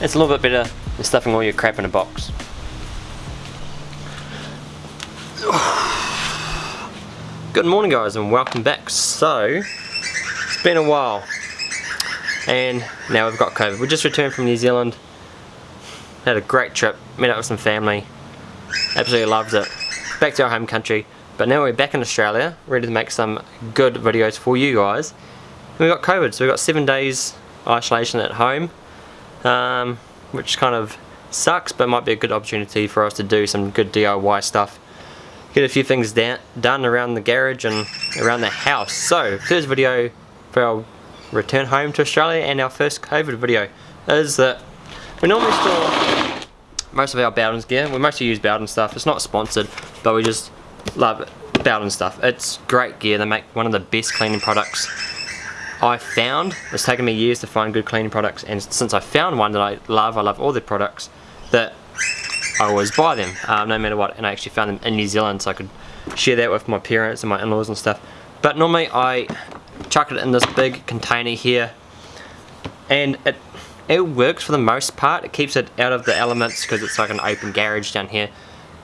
it's a little bit better than stuffing all your crap in a box. Good morning guys and welcome back. So, it's been a while and now we've got COVID. We just returned from New Zealand, had a great trip, met up with some family, absolutely loved it. Back to our home country, but now we're back in Australia, ready to make some good videos for you guys. And we got COVID, so we got seven days isolation at home, um, which kind of sucks, but might be a good opportunity for us to do some good DIY stuff get a few things done around the garage and around the house. So, first video for our return home to Australia and our first COVID video is that we normally store most of our Bowden's gear. We mostly use Bowden stuff. It's not sponsored, but we just love it. Bowden stuff. It's great gear. They make one of the best cleaning products I found. It's taken me years to find good cleaning products and since I found one that I love, I love all their products, that I always buy them, um, no matter what, and I actually found them in New Zealand so I could share that with my parents and my in-laws and stuff. But normally I chuck it in this big container here, and it it works for the most part. It keeps it out of the elements because it's like an open garage down here,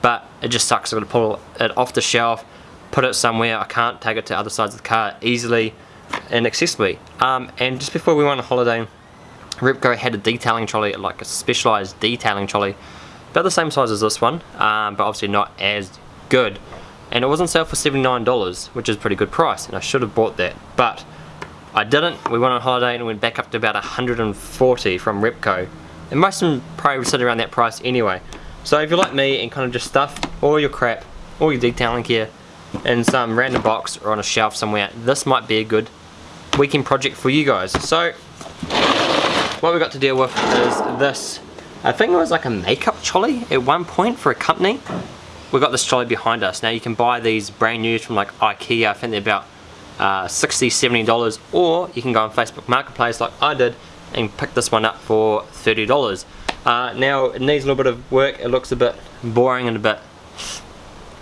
but it just sucks. I've got to pull it off the shelf, put it somewhere. I can't take it to other sides of the car easily and accessibly. Um, and just before we went on holiday, Repco had a detailing trolley, like a specialised detailing trolley about the same size as this one, um, but obviously not as good. And it was on sale for $79, which is pretty good price, and I should have bought that. But I didn't. We went on holiday and went back up to about 140 from Repco. And most of them probably sit around that price anyway. So if you're like me and kind of just stuff all your crap, all your detailing gear, in some random box or on a shelf somewhere, this might be a good weekend project for you guys. So, what we got to deal with is this I think it was like a makeup trolley at one point for a company. We've got this trolley behind us. Now you can buy these brand new from like Ikea. I think they're about uh, 60 $70 or you can go on Facebook Marketplace like I did and pick this one up for $30. Uh, now it needs a little bit of work. It looks a bit boring and a bit,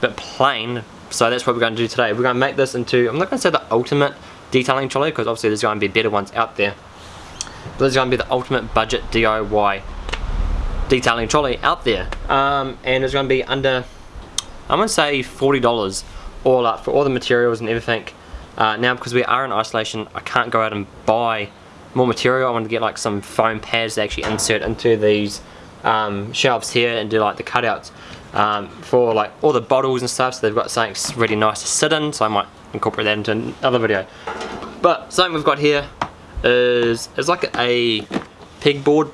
bit plain. So that's what we're going to do today. We're going to make this into, I'm not going to say the ultimate detailing trolley because obviously there's going to be better ones out there. But this is going to be the ultimate budget DIY detailing trolley out there. Um, and it's going to be under I'm going to say $40 all up for all the materials and everything. Uh, now because we are in isolation I can't go out and buy more material. I want to get like some foam pads to actually insert into these um, shelves here and do like the cutouts um, for like all the bottles and stuff. So they've got something really nice to sit in so I might incorporate that into another video but something we've got here is it's like a pegboard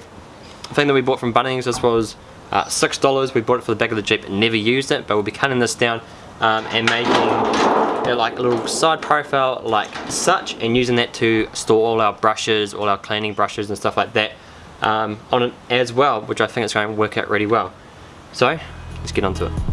thing that we bought from Bunnings, this was uh, $6. We bought it for the back of the Jeep and never used it, but we'll be cutting this down um, and making uh, like a little side profile like such and using that to store all our brushes, all our cleaning brushes and stuff like that um, on it as well, which I think is going to work out really well. So, let's get onto it.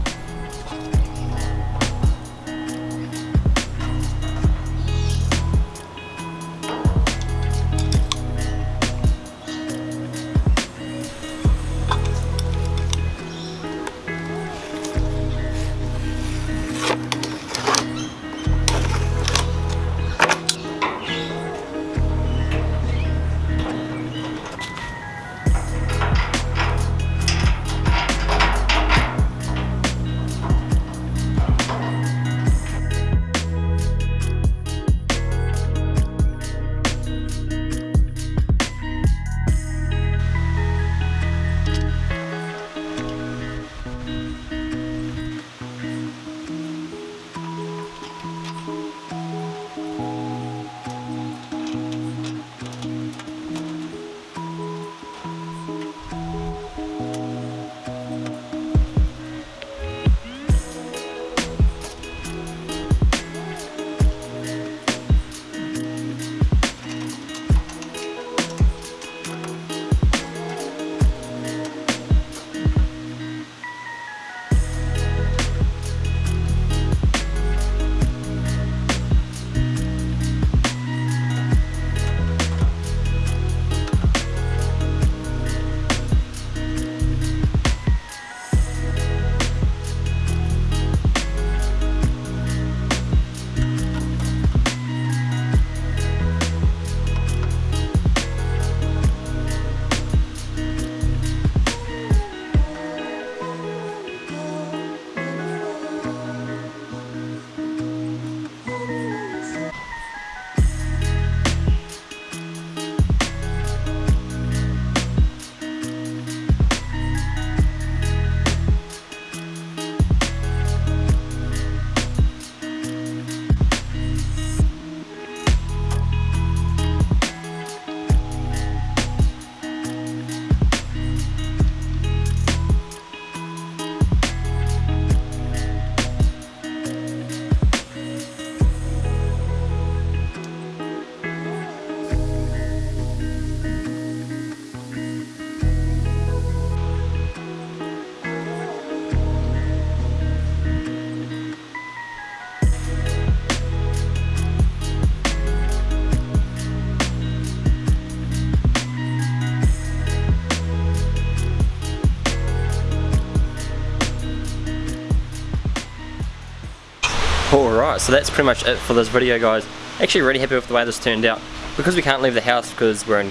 Alright, so that's pretty much it for this video guys. Actually really happy with the way this turned out. Because we can't leave the house because we're in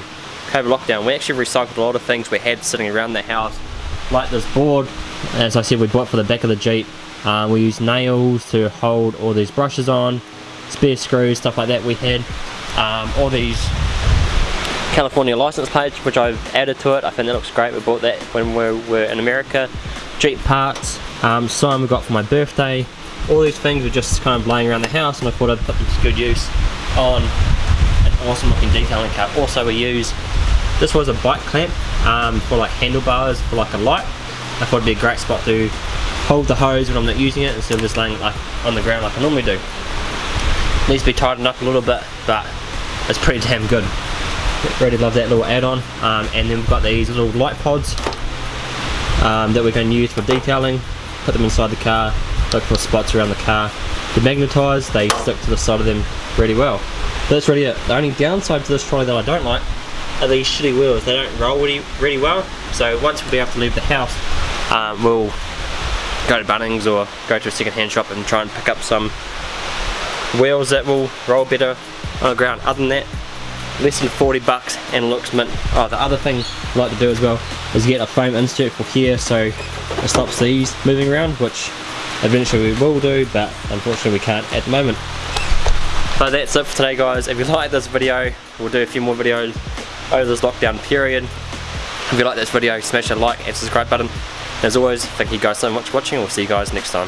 COVID lockdown, we actually recycled a lot of things we had sitting around the house. Like this board, as I said we bought for the back of the Jeep. Um, we used nails to hold all these brushes on, spare screws, stuff like that we had. Um, all these California license plates which I've added to it, I think that looks great, we bought that when we were in America. Jeep parts, um, we got for my birthday, all these things were just kind of laying around the house and I thought I'd put them to good use on an awesome looking detailing car. Also we use, this was a bike clamp um, for like handlebars for like a light. I thought it'd be a great spot to hold the hose when I'm not using it instead of just laying it like on the ground like I normally do. Needs to be tightened up a little bit but it's pretty damn good. Really love that little add-on um, and then we've got these little light pods um, that we're going to use for detailing. Put them inside the car for spots around the car. They're magnetised, they stick to the side of them really well. But that's really it. The only downside to this trolley that I don't like are these shitty wheels. They don't roll really, really well. So once we have to leave the house, um, we'll go to Bunnings or go to a second-hand shop and try and pick up some wheels that will roll better on the ground. Other than that, less than 40 bucks and looks mint. Oh, the other thing I like to do as well is get a foam insert for here so it stops these moving around, which eventually we will do but unfortunately we can't at the moment. But that's it for today guys. If you like this video we'll do a few more videos over this lockdown period. If you like this video smash that like and subscribe button. As always thank you guys so much for watching. We'll see you guys next time